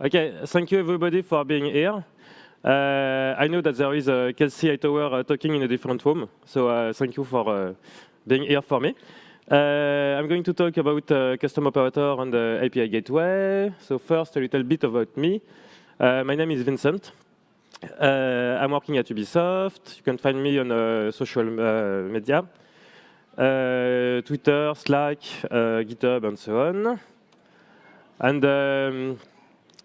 Okay, thank you everybody for being here. Uh, I know that there is a Kelsey Hightower uh, talking in a different room, so uh, thank you for uh, being here for me. Uh, I'm going to talk about uh, custom operator and the API gateway. So first, a little bit about me. my name is Vincent. I'm working at Ubisoft. You can find me on social media, Twitter, Slack, GitHub, and so on. And um,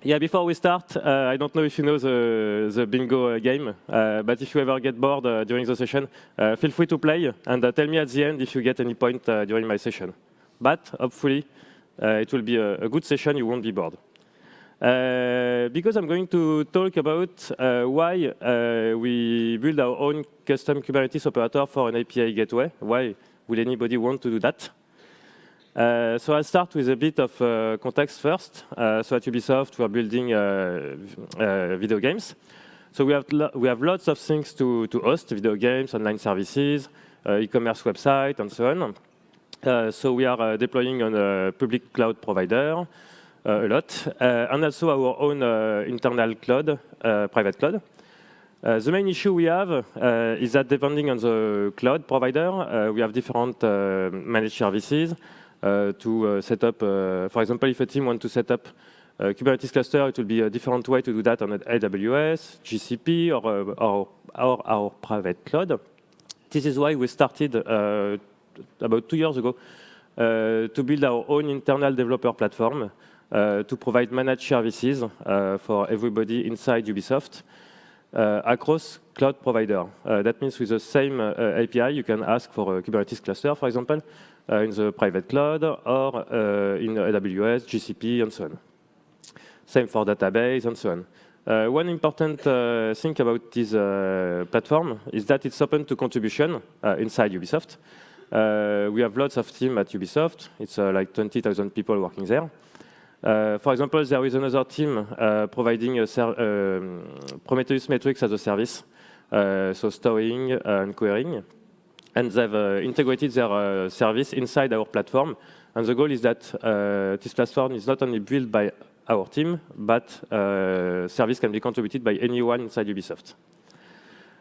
yeah, before we start, uh, I don't know if you know the, the bingo uh, game, uh, but if you ever get bored uh, during the session, uh, feel free to play and uh, tell me at the end if you get any point during my session. But hopefully, it will be a, a, good session, you won't be bored. because I'm going to talk about why we build our own custom Kubernetes operator for an API gateway. Why will anybody want to do that? Uh, so I'll start with a bit of uh, context first. Uh, so at Ubisoft, we're building uh, uh, video games. So we have, we have lots of things to, to host, video games, online services, uh, e-commerce website, and so on. so we are deploying on a public cloud provider a lot, and also our own internal cloud, private cloud. the main issue we have is that depending on the cloud provider, we have different managed services, uh, to uh, set up, uh, for example, if a team wants to set up a Kubernetes cluster, it will be a different way to do that on AWS, GCP, or, or, or our private cloud. This is why we started about two years ago to build our own internal developer platform uh, to provide managed services uh, for everybody inside Ubisoft uh, across cloud provider. that means with the same API, you can ask for a Kubernetes cluster, for example, uh, in the private cloud or uh, in AWS, GCP, and so on. Same for database and so on. Uh, one important uh, thing about this uh, platform is that it's open to contribution uh, inside Ubisoft. we have lots of teams at Ubisoft. It's like 20,000 people working there. For example, there is another team providing a um, Prometheus metrics as a service, so storing and querying and they've uh, integrated their uh, service inside our platform. And the goal is that uh, this platform is not only built by our team, but service can be contributed by anyone inside Ubisoft.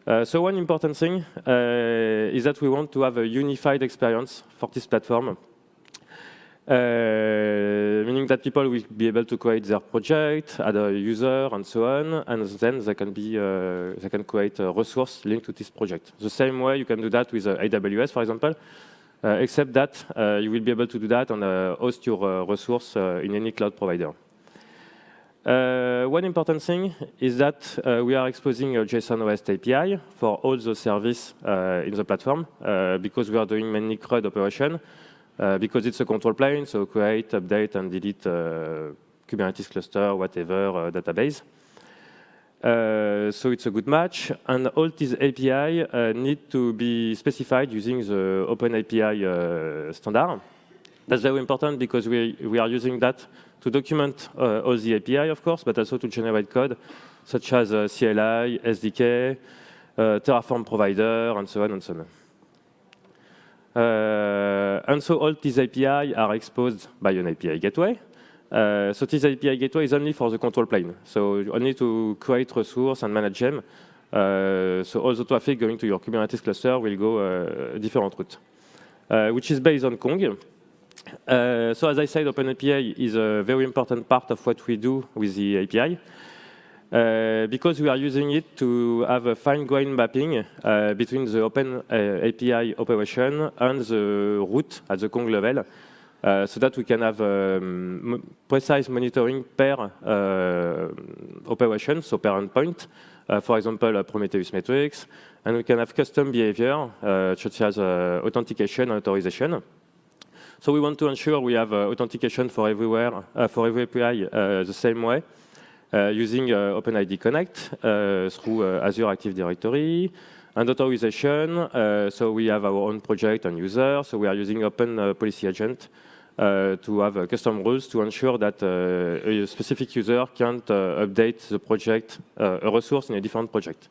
Uh, so one important thing uh, is that we want to have a unified experience for this platform uh, meaning that people will be able to create their project, add a user, and so on, and then they can be uh, they can create a resource linked to this project. The same way you can do that with uh, AWS, for example, uh, except that uh, you will be able to do that and uh, host your resource in any cloud provider. one important thing is that we are exposing a JSON REST API for all the service in the platform because we are doing mainly CRUD operation. Uh, because it's a control plane, so create, update, and delete uh, Kubernetes cluster, whatever, uh, database. Uh, so it's a good match, and all these API uh, need to be specified using the Open API uh, standard. That's very important because we, we are using that to document all the API, of course, but also to generate code, such as CLI, SDK, Terraform provider, and so on and so on. Uh, and so all these API are exposed by an API gateway. Uh, so this API gateway is only for the control plane. So you only to create resource and manage them. Uh, so all the traffic going to your Kubernetes cluster will go a different route, which is based on Kong. Uh, so as I said, OpenAPI is a very important part of what we do with the API. Uh, because we are using it to have a fine-grained mapping uh, between the open uh, API operation and the route at the Kong level, uh, so that we can have um, precise monitoring per uh, operation, so per endpoint, for example, Prometheus metrics, and we can have custom behavior, such as authentication and authorization. So we want to ensure we have authentication for everywhere, for every API the same way, using uh, OpenID Connect uh, through Azure Active Directory, and authorization. so we have our own project and user. So we are using Open Policy Agent uh, to have uh, custom rules to ensure that uh, a specific user can't update the project, a resource in a different project.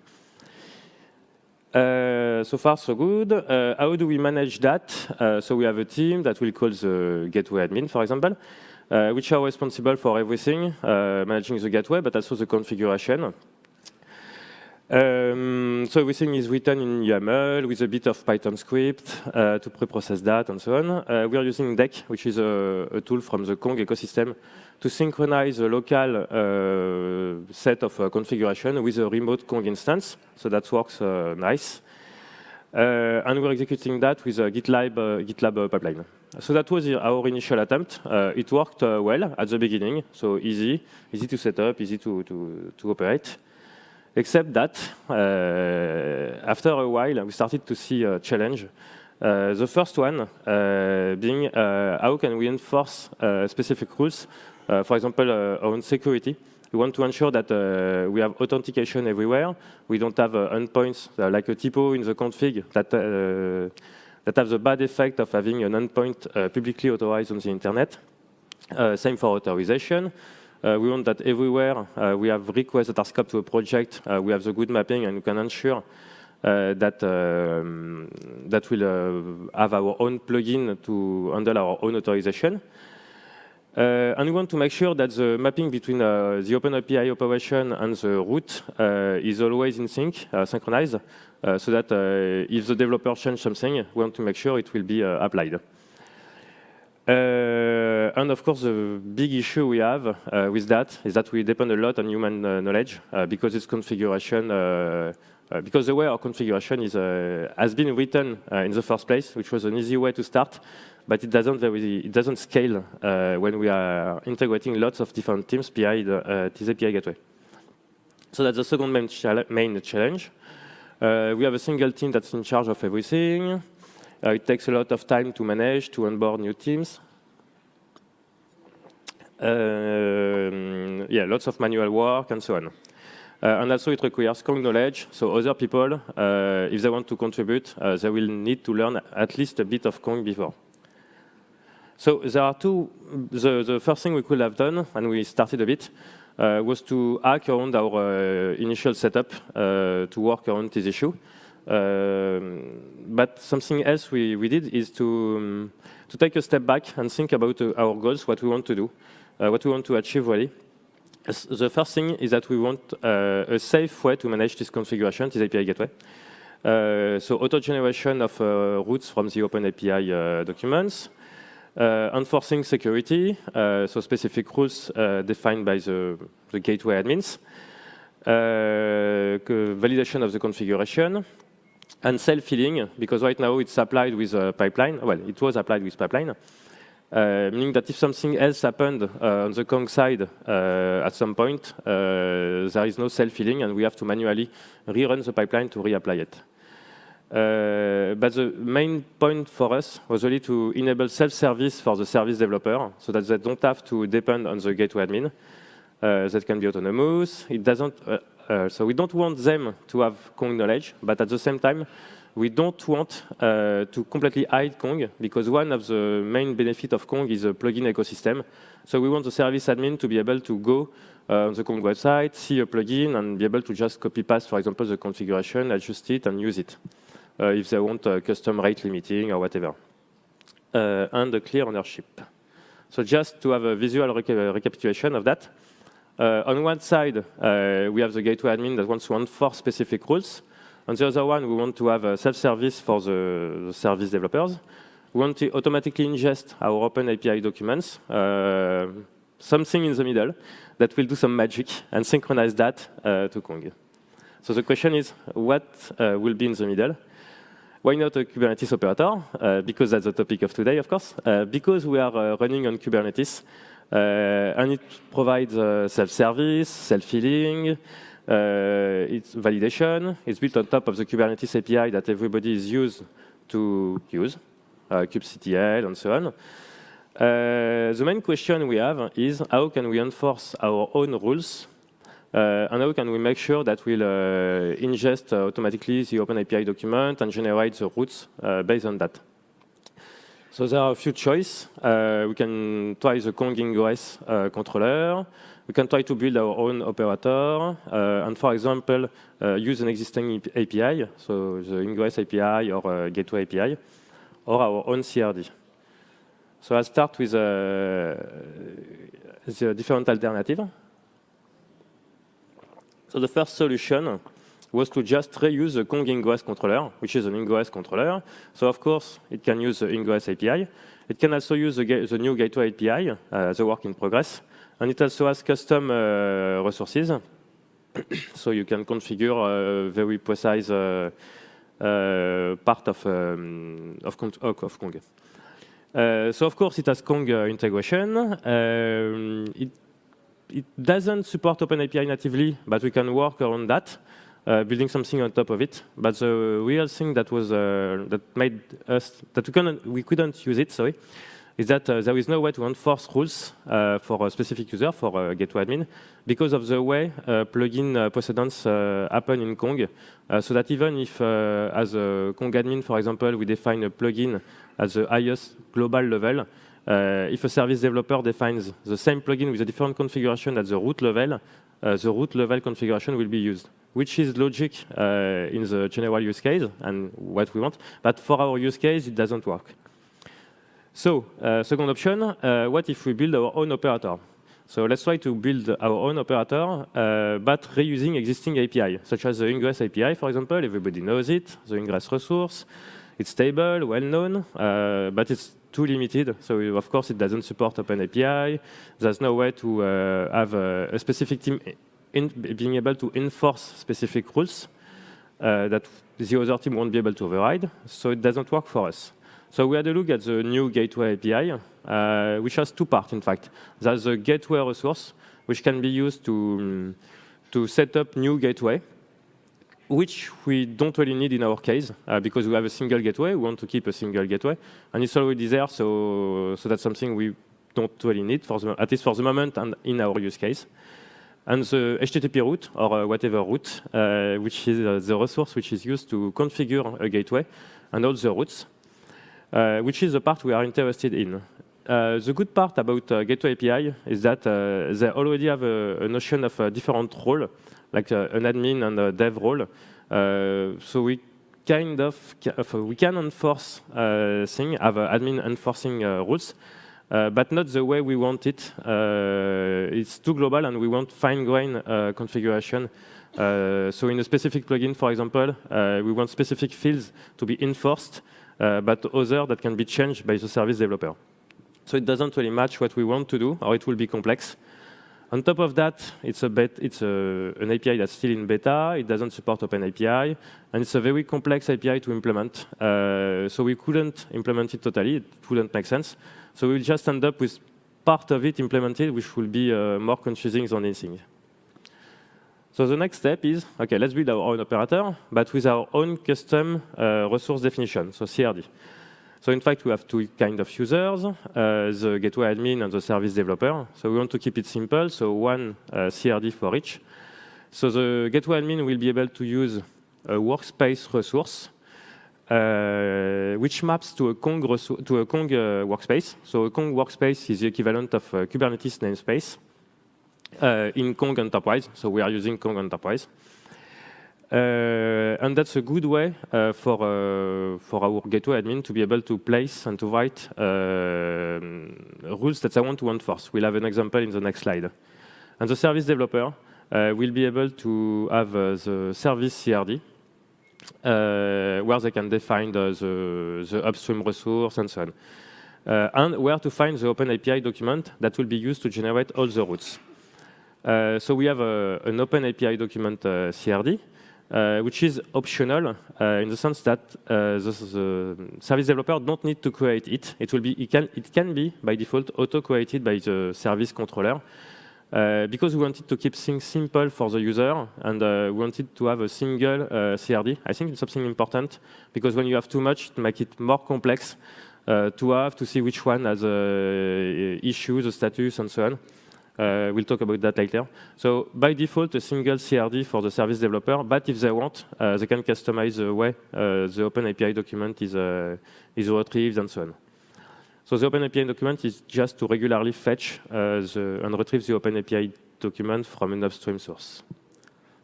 Uh, so far, so good. Uh, how do we manage that? Uh, so we have a team that will call the gateway admin, for example, uh, which are responsible for everything, uh, managing the gateway, but also the configuration. Um, so everything is written in YAML with a bit of Python script uh, to pre-process that and so on. we are using Deck, which is a, a tool from the Kong ecosystem to synchronize a local uh, set of uh, configuration with a remote Kong instance. So that works uh, nice. And we're executing that with a GitLab, GitLab pipeline. So that was our initial attempt. it worked well at the beginning, so easy, easy to set up, easy to, to, to operate. Except that, uh, after a while, we started to see a challenge. Uh, the first one uh, being how can we enforce specific rules uh, for example, uh, on security, we want to ensure that uh, we have authentication everywhere. We don't have endpoints like a typo in the config that that have the bad effect of having an endpoint publicly authorized on the internet. same for authorization. Uh, we want that everywhere uh, we have requests that are scoped to a project, uh, we have the good mapping and we can ensure that um, that will have our own plugin to handle our own authorization. Uh, and we want to make sure that the mapping between uh, the OpenAPI operation and the route uh, is always in sync, uh, synchronized, uh, so that uh, if the developer changes something, we want to make sure it will be applied. and of course, the big issue we have with that is that we depend a lot on human knowledge because it's configuration, because the way our configuration is, has been written in the first place, which was an easy way to start, but it doesn't, it doesn't scale uh, when we are integrating lots of different teams behind uh, the API gateway. So that's the second main, main challenge. Uh, we have a single team that's in charge of everything. Uh, it takes a lot of time to manage, to onboard new teams. Um, yeah, lots of manual work and so on. Uh, and also it requires strong knowledge, so other people, uh, if they want to contribute, they will need to learn at least a bit of Kong before. So there are two, the, the first thing we could have done, and we started a bit, uh, was to hack around our uh, initial setup uh, to work around this issue. Um, but something else we, we did is to, um, to take a step back and think about uh, our goals, what we want to do, uh, what we want to achieve really. The first thing is that we want uh, a safe way to manage this configuration, this API gateway. so auto-generation of routes from the OpenAPI documents, enforcing security, uh, so specific rules uh, defined by the, the gateway admins, validation of the configuration, and self-healing, because right now it's applied with a pipeline. Well, it was applied with pipeline, uh, meaning that if something else happened uh, on the Kong side uh, at some point, there is no self-healing, and we have to manually rerun the pipeline to reapply it. Uh, but the main point for us was really to enable self-service for the service developer so that they don't have to depend on the gateway admin. Uh, that can be autonomous. It doesn't, uh, uh so we don't want them to have Kong knowledge, but at the same time, we don't want uh, to completely hide Kong because one of the main benefits of Kong is a plugin ecosystem. So we want the service admin to be able to go on the Kong website, see a plugin, and be able to just copy paste, for example, the configuration, adjust it, and use it. Uh, if they want custom rate limiting or whatever. Uh, and a clear ownership. So just to have a visual reca recapitulation of that, uh, on one side, we have the gateway admin that wants to enforce specific rules. On the other one, we want to have a self-service for the, the, service developers. We want to automatically ingest our open API documents, uh, something in the middle that will do some magic and synchronize that uh, to Kong. So the question is, what uh, will be in the middle? Why not a Kubernetes operator? Uh, because that's the topic of today, of course. Uh, because we are uh, running on Kubernetes, uh, and it provides uh, self-service, self-healing, uh, it's validation. It's built on top of the Kubernetes API that everybody is used to use, kubectl and so on. the main question we have is how can we enforce our own rules uh, and how can we make sure that we'll uh, ingest uh, automatically the OpenAPI document and generate the routes based on that? So there are a few choices. Uh, we can try the Kong Ingress uh, controller. We can try to build our own operator. Uh, and for example, uh, use an existing API, so the Ingress API or uh, Gateway API, or our own CRD. So I'll start with uh, the different alternative. So the first solution was to just reuse the Kong Ingress controller, which is an Ingress controller. So of course, it can use the Ingress API. It can also use the, the new Gateway API, uh, the work in progress. And it also has custom uh, resources. so you can configure a very precise uh, uh, part of, um, of, of, Kong. Uh, so of course, it has Kong integration. Um, it, it doesn't support OpenAPI natively, but we can work around that uh, building something on top of it. But the real thing that was uh, that made us that we couldn't we couldn't use it. Sorry, is that uh, there is no way to enforce rules uh, for a specific user for a gateway admin because of the way uh, plugin uh, precedence happen in Kong. so that even if, as a Kong admin, for example, we define a plugin at the highest global level, if a service developer defines the same plugin with a different configuration at the route level, the route level configuration will be used which is logic uh, in the general use case and what we want. But for our use case, it doesn't work. So, uh, second option, uh, what if we build our own operator? So let's try to build our own operator, uh, but reusing existing API, such as the Ingress API, for example. Everybody knows it, the Ingress resource. It's stable, well-known, uh, but it's too limited. So of course, it doesn't support OpenAPI. There's no way to uh, have a, a specific team in being able to enforce specific rules uh, that the other team won't be able to override. So it doesn't work for us. So we had a look at the new gateway API, uh, which has two parts, in fact. There's a gateway resource, which can be used to, um, to set up new gateway, which we don't really need in our case, uh, because we have a single gateway. We want to keep a single gateway. And it's already there, so, so that's something we don't really need, for the, at least for the moment and in our use case and the HTTP route, or uh, whatever route, uh, which is uh, the resource which is used to configure a gateway, and all the routes, which is the part we are interested in. Uh, the good part about uh, Gateway API is that uh, they already have a, a notion of a different role, like an admin and a dev role. Uh, so we kind of, uh, we can enforce uh, things, have admin enforcing rules, uh, but not the way we want it. Uh, it's too global and we want fine-grained uh, configuration. so in a specific plugin, for example, we want specific fields to be enforced, but other that can be changed by the service developer. So it doesn't really match what we want to do, or it will be complex. On top of that, it's, a bet, it's a, an API that's still in beta. It doesn't support OpenAPI, and it's a very complex API to implement. Uh, so we couldn't implement it totally. It wouldn't make sense. So we'll just end up with part of it implemented, which will be uh, more confusing than anything. So the next step is, OK, let's build our own operator, but with our own custom uh, resource definition, so CRD. So in fact, we have two kind of users, uh, the gateway admin and the service developer. So we want to keep it simple, so one uh, CRD for each. So the gateway admin will be able to use a workspace resource uh, which maps to a Kong, to a Kong uh, workspace. So a Kong workspace is the equivalent of Kubernetes namespace uh, in Kong Enterprise. So we are using Kong Enterprise. Uh, and that's a good way uh, for, uh, for our gateway admin to be able to place and to write rules that I want to enforce. We'll have an example in the next slide. And the service developer will be able to have the service CRD, uh, where they can define the, the, the, upstream resource and so on. Uh, and where to find the OpenAPI document that will be used to generate all the routes. Uh, so we have a, an OpenAPI document CRD, which is optional uh, in the sense that uh, the, service developer don't need to create it. It will be it can it can be by default auto created by the service controller. Uh, because we wanted to keep things simple for the user and uh, we wanted to have a single uh, CRD. I think it's something important because when you have too much, to make it more complex uh, to have to see which one has uh, issues, the status, and so on. Uh, we'll talk about that later. So by default, a single CRD for the service developer, but if they want, they can customize the way the OpenAPI document is, is retrieved and so on. So the OpenAPI document is just to regularly fetch the, and retrieve the OpenAPI document from an upstream source.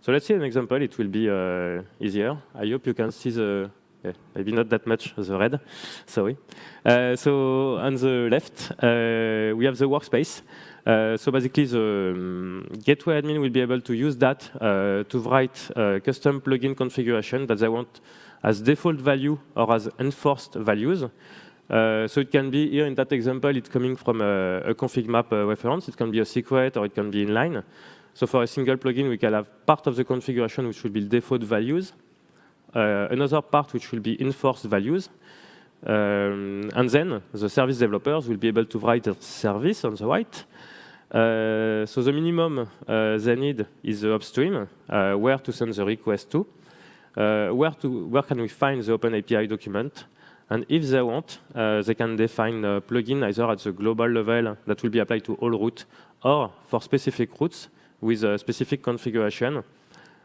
So let's see an example. It will be uh, easier. I hope you can see the, maybe not that much, the red, sorry. Uh, so on the left, uh, we have the workspace. Uh, so basically, the um, gateway admin will be able to use that uh, to write uh, custom plugin configuration that they want as default value or as enforced values. Uh, so it can be, here in that example, it's coming from a, a config map uh, reference. It can be a secret or it can be inline. So for a single plugin, we can have part of the configuration which will be default values, uh, another part which will be enforced values, um, and then the service developers will be able to write a service on the right. Uh, so the minimum uh, they need is the upstream, uh, where to send the request to, uh, where, to, where can we find the Open API document, and if they want, uh, they can define a plugin either at the global level that will be applied to all routes, or for specific routes, with a specific configuration.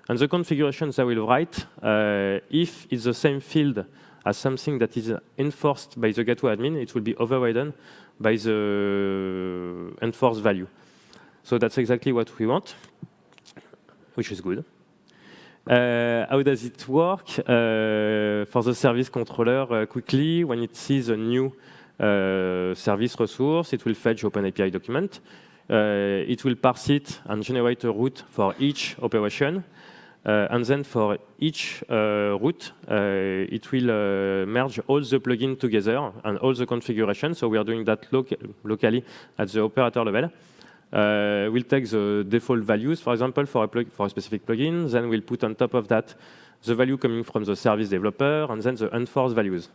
And the configurations they will write, if it's the same field as something that is enforced by the gateway admin, it will be overridden by the enforced value. So that's exactly what we want, which is good. Uh, how does it work? Uh, for the service controller, uh, quickly, when it sees a new uh, service resource, it will fetch OpenAPI document. Uh, it will parse it and generate a route for each operation. Uh, and then for each uh, route, uh, it will merge all the plugins together and all the configuration. So we are doing that loc locally at the operator level. Uh, we'll take the default values, for example, for a, for a specific plugin. Then we'll put on top of that the value coming from the service developer, and then the enforced values.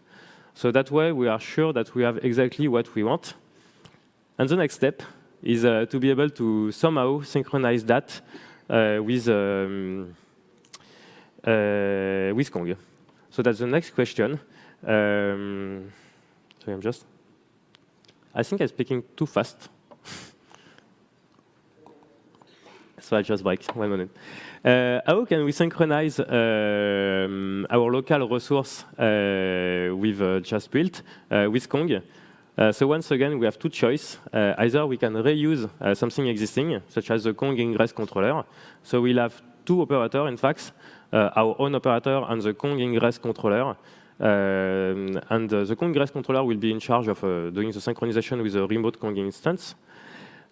So that way, we are sure that we have exactly what we want. And the next step is uh, to be able to somehow synchronize that uh, with, um, with Kong. So that's the next question. Um, sorry, I'm just, I think I'm speaking too fast. so I just break, one minute. Uh, how can we synchronize um, our local resource uh, with uh, just built uh, with Kong? Uh, so once again, we have two choices. Uh, either we can reuse uh, something existing, such as the Kong ingress controller. So we'll have two operators, in fact, uh, our own operator and the Kong ingress controller. Um, and uh, the Kong ingress controller will be in charge of uh, doing the synchronization with the remote Kong instance.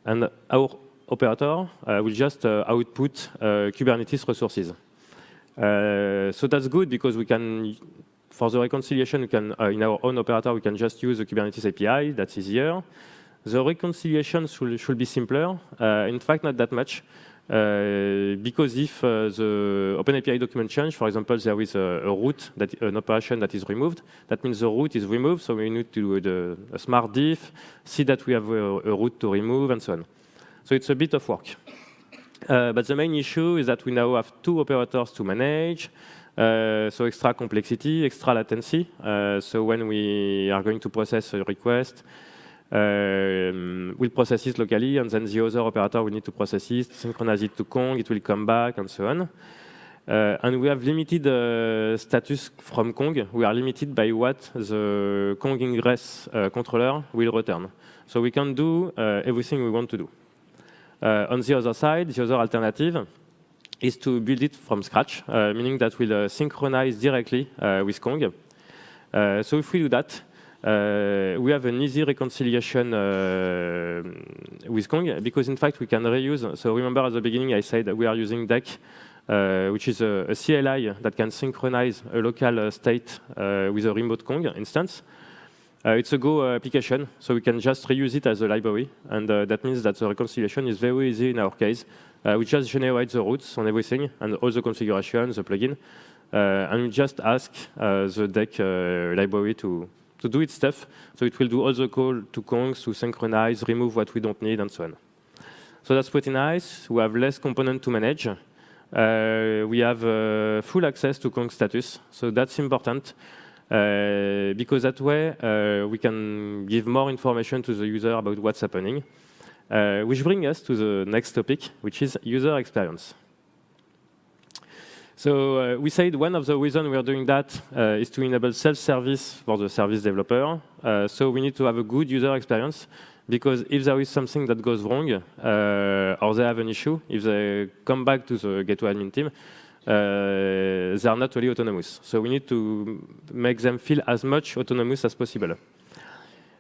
And our operator will just output Kubernetes resources. so that's good because we can for the reconciliation, we can, uh, in our own operator, we can just use the Kubernetes API. That's easier. The reconciliation should, should be simpler. Uh, in fact, not that much. Uh, because if uh, the OpenAPI document change, for example, there is a, a, route, that, an operation that is removed, that means the route is removed, so we need to do the, a smart diff, see that we have a, a, route to remove, and so on. So it's a bit of work. Uh, but the main issue is that we now have two operators to manage, uh, so extra complexity, extra latency. Uh, so when we are going to process a request, we'll process it locally, and then the other operator will need to process it, synchronize it to Kong, it will come back, and so on. Uh, and we have limited uh, status from Kong. We are limited by what the Kong ingress uh, controller will return. So we can do uh, everything we want to do. on the other side, the other alternative is to build it from scratch, uh, meaning that we'll uh, synchronize directly uh, with Kong. so if we do that, we have an easy reconciliation with Kong because in fact we can reuse. So remember at the beginning I said that we are using Deck, uh, which is a, a, CLI that can synchronize a local uh, state uh, with a remote Kong instance. it's a Go application, so we can just reuse it as a library, and that means that the reconciliation is very easy in our case. Uh, we just generate the routes on everything and all the configurations, the plugin, uh, and we just ask uh, the deck library to, to do its stuff. So it will do all the call to Kongs to synchronize, remove what we don't need, and so on. So that's pretty nice. We have less component to manage. Uh, we have uh, full access to Kong status, so that's important uh, because that way we can give more information to the user about what's happening. Uh, which brings us to the next topic, which is user experience. So uh, we said one of the reasons we are doing that uh, is to enable self-service for the service developer. Uh, so we need to have a good user experience because if there is something that goes wrong uh, or they have an issue, if they come back to the gateway admin team, uh, they are not really autonomous. So we need to make them feel as much autonomous as possible.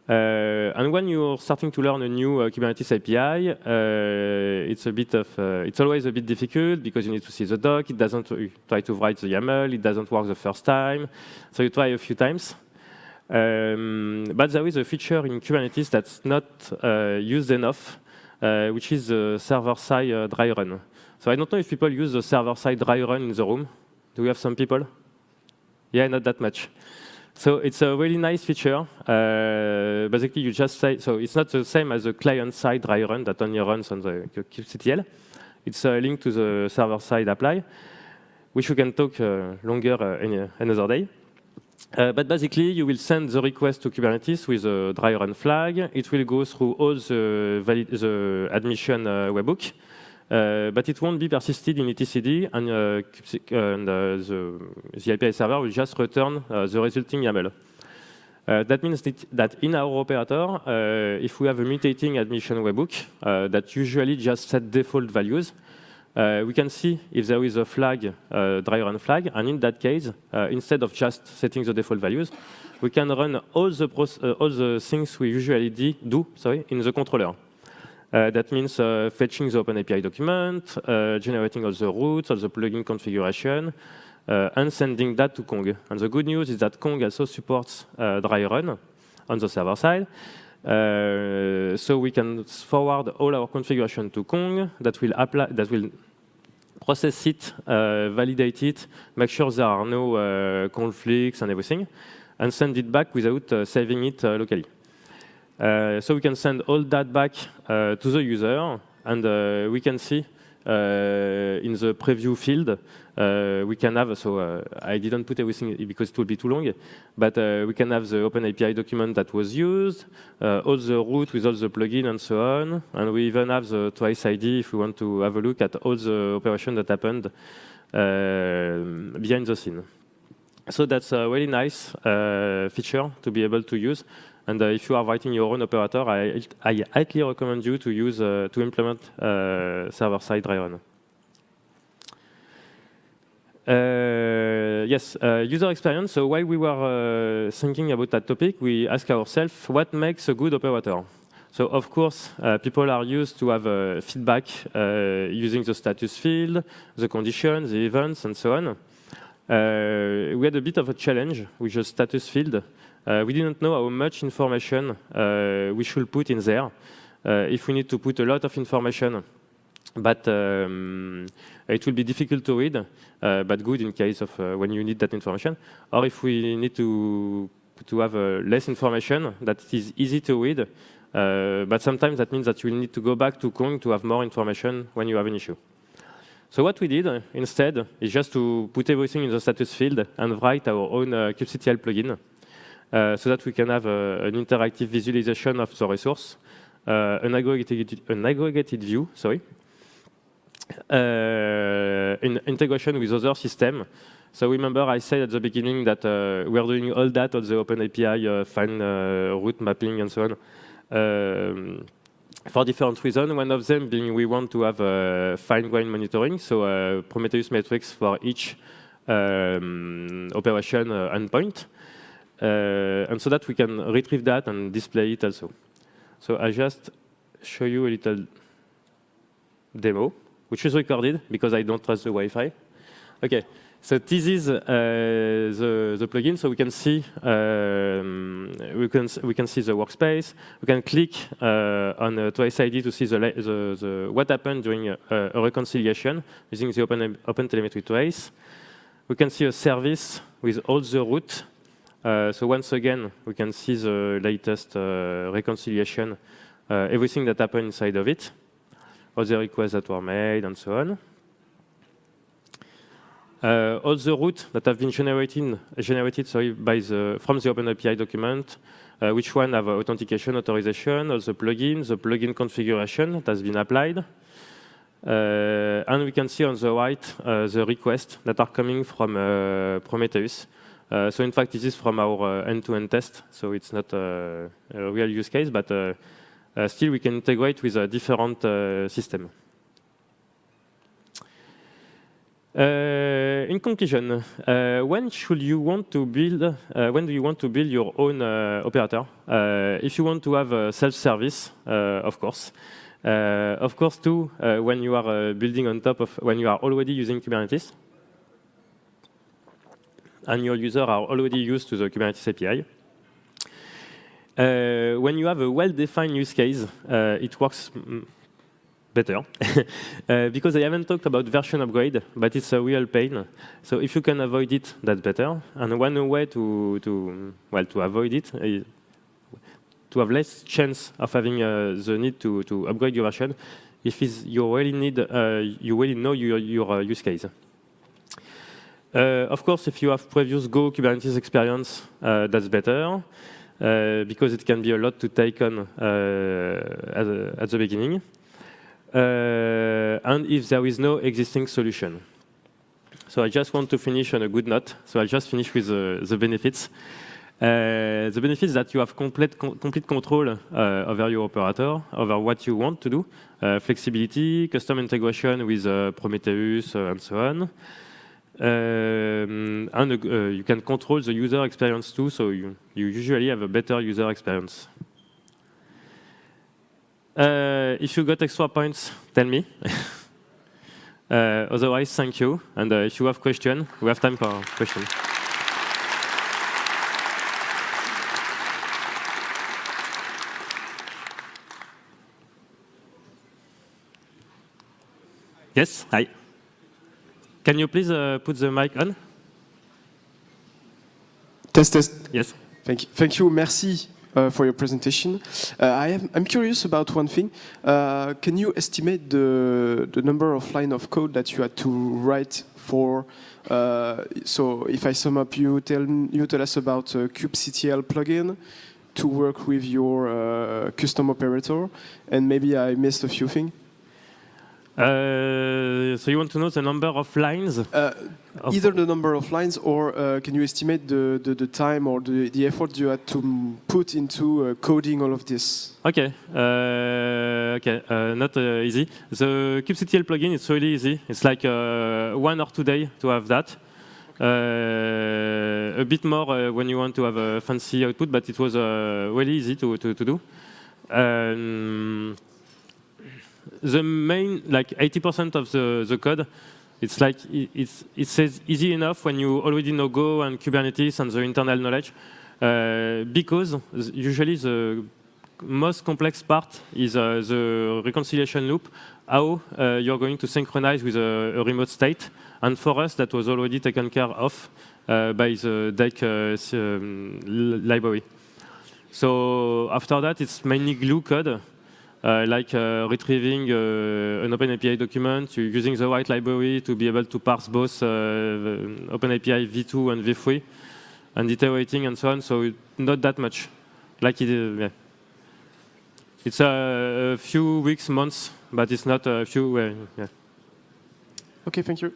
Uh, and when you're starting to learn a new uh, Kubernetes API, uh, it's a bit of, it's always a bit difficult because you need to see the doc. It doesn't try to write the YAML. It doesn't work the first time. So you try a few times. Um, but there is a feature in Kubernetes that's not used enough, which is the server-side dry run. So I don't know if people use the server-side dry run in the room. Do we have some people? Yeah, not that much. So it's a really nice feature. Uh, basically, you just say, so it's not the same as the client-side dry run that only runs on the kubectl. It's a link to the server-side apply, which we can talk uh, longer uh, another day. Uh, but basically, you will send the request to Kubernetes with a dry run flag. It will go through all the, the admission uh, webhook. Uh, but it won't be persisted in etcd, and, uh, and uh, the, the, API server will just return uh, the resulting YAML. Uh, that means that in our operator, uh, if we have a mutating admission webhook that usually just set default values, we can see if there is a flag, dry run flag, and in that case, instead of just setting the default values, we can run all the, all the things we usually do sorry, in the controller. Uh, that means uh, fetching the OpenAPI document, uh, generating all the routes, all the plugin configuration, and sending that to Kong. And the good news is that Kong also supports dry run on the server side. Uh, so we can forward all our configuration to Kong that will apply that will process it, uh, validate it, make sure there are no uh, conflicts and everything, and send it back without saving it locally. Uh, so we can send all that back uh, to the user, and uh, we can see uh, in the preview field, uh, we can have, so uh, I didn't put everything because it would be too long, but we can have the OpenAPI document that was used, all the route with all the plugin and so on, and we even have the trace ID if we want to have a look at all the operation that happened behind the scene. So that's a really nice feature to be able to use. And uh, if you are writing your own operator, I, I highly recommend you to use uh, to implement uh, server-side dry. Uh, yes, uh, user experience. So while we were uh, thinking about that topic, we asked ourselves what makes a good operator. So of course, people are used to have feedback using the status field, the conditions, the events, and so on. we had a bit of a challenge with the status field. Uh, we didn't know how much information uh, we should put in there. Uh, if we need to put a lot of information, but um, it will be difficult to read, but good in case of when you need that information. Or if we need to to have less information that is easy to read, uh, but sometimes that means that you will need to go back to Kong to have more information when you have an issue. So what we did instead is just to put everything in the status field and write our own uh, kubectl plugin uh, so that we can have a, an interactive visualization of the resource, uh, an, aggregated, an aggregated view, sorry, uh, in integration with other systems. So remember I said at the beginning that uh, we're doing all that on the OpenAPI, uh, fine uh, route mapping and so on, um, for different reasons. One of them being we want to have uh, fine-grained monitoring, so Prometheus metrics for each um, operation endpoint. Uh, and so that we can retrieve that and display it also. So I just show you a little demo, which is recorded because I don't trust the Wi-Fi. Okay, so this is uh, the, the plugin, so we can see um, we can we can see the workspace. We can click uh, on uh, Trace ID to see the, the, the what happened during a, a, reconciliation using the Open Open Telemetry Trace. We can see a service with all the route uh, so once again, we can see the latest uh, reconciliation, uh, everything that happened inside of it, all the requests that were made, and so on. Uh, all the routes that have been generated, generated sorry, by the, from the OpenAPI document, uh, which one have authentication, authorization, all the plugins, the plugin configuration that has been applied, and we can see on the right the requests that are coming from Prometheus. Uh, so in fact, this is from our uh, end-to-end -end test, so it's not uh, a real use case, but still we can integrate with a different system. Uh, in conclusion, uh, when should you want to build? Uh, when do you want to build your own operator? if you want to have a self-service, of course. of course, too, when you are building on top of when you are already using Kubernetes, and your users are already used to the Kubernetes API. Uh, when you have a well-defined use case, uh, it works better. uh, because I haven't talked about version upgrade, but it's a real pain. So if you can avoid it, that's better. And one way to, to well, to avoid it is to have less chance of having uh, the need to, to upgrade your version if you really need, uh, you really know your, your uh, use case. Uh, of course, if you have previous Go Kubernetes experience, uh, that's better. Uh, because it can be a lot to take on at, at the beginning. Uh, and if there is no existing solution. So I just want to finish on a good note. So I'll just finish with uh, the benefits. Uh, the benefits that you have complete, com complete control uh, over your operator, over what you want to do, uh, flexibility, custom integration with uh, Prometheus, and so on. Um, and you can control the user experience too, so you, you usually have a better user experience. Uh, if you got extra points, tell me. uh, otherwise, thank you. And uh, if you have questions, we have time for questions. Yes, hi. Can you please uh, put the mic on? Test, test. Yes. Thank you. Thank you. Merci uh, for your presentation. Uh, I am, I'm curious about one thing. Uh, can you estimate the, the number of line of code that you had to write for uh, so if I sum up, you tell you tell us about uh, kubectl plugin to work with your uh, custom operator, and maybe I missed a few things. Uh, so you want to know the number of lines? Uh, of either the number of lines or uh, can you estimate the, the, the, time or the, the effort you had to put into uh, coding all of this? Okay, uh, okay, uh, not easy. The kubectl plugin is really easy. It's like one or two days to have that. a bit more when you want to have a fancy output, but it was really easy to, to, to do. Um, the main, like 80% of the, the code, it's like it's, it says easy enough when you already know Go and Kubernetes and the internal knowledge, uh, because usually the most complex part is uh, the reconciliation loop, how uh, you're going to synchronize with a, a, remote state. And for us, that was already taken care of uh, by the Deck uh, um, library. So after that, it's mainly glue code. Uh, like uh, retrieving uh, an OpenAPI document, using the right library to be able to parse both OpenAPI v2 and v3, and iterating and so on. So not that much. Like it, yeah. It's a, a, few weeks, months, but it's not a few. yeah. Okay, thank you.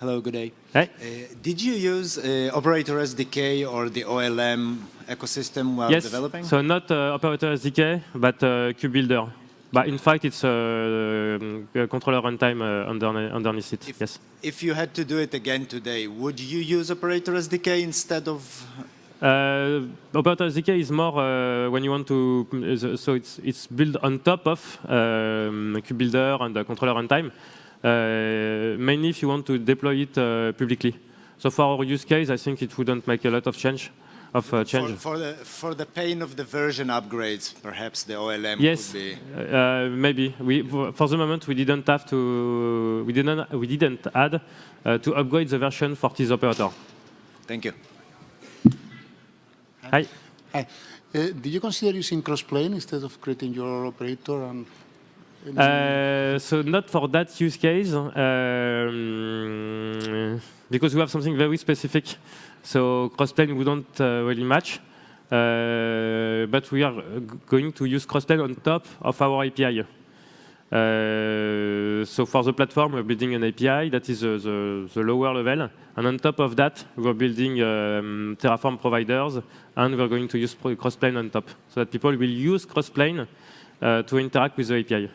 Hello, good day. Hey. Uh, did you use uh, Operator SDK or the OLM ecosystem while yes. developing? So not uh, Operator SDK, but uh, KubeBuilder. But in fact, it's a, a controller runtime uh, underneath it. If, yes. If you had to do it again today, would you use Operator SDK instead of? Uh, Operator SDK is more uh, when you want to, so it's it's built on top of um, KubeBuilder and the controller runtime. Uh, mainly if you want to deploy it uh, publicly. So for our use case, I think it wouldn't make a lot of change. Of uh, change. For, for, the for the pain of the version upgrades, perhaps the OLM yes, could be. Uh, maybe. We for the moment we didn't have to. We didn't. We didn't add uh, to upgrade the version for this operator. Thank you. Hi. Hi. Uh, did you consider using crossplane instead of creating your operator and uh, so not for that use case, um, because we have something very specific. So crossplane wouldn't uh, really match. Uh, but we are going to use crossplane on top of our API. Uh, so for the platform, we're building an API that is uh, the, the lower level. And on top of that, we're building um, Terraform providers, and we're going to use Crossplane on top, so that people will use Crossplane uh, to interact with the API.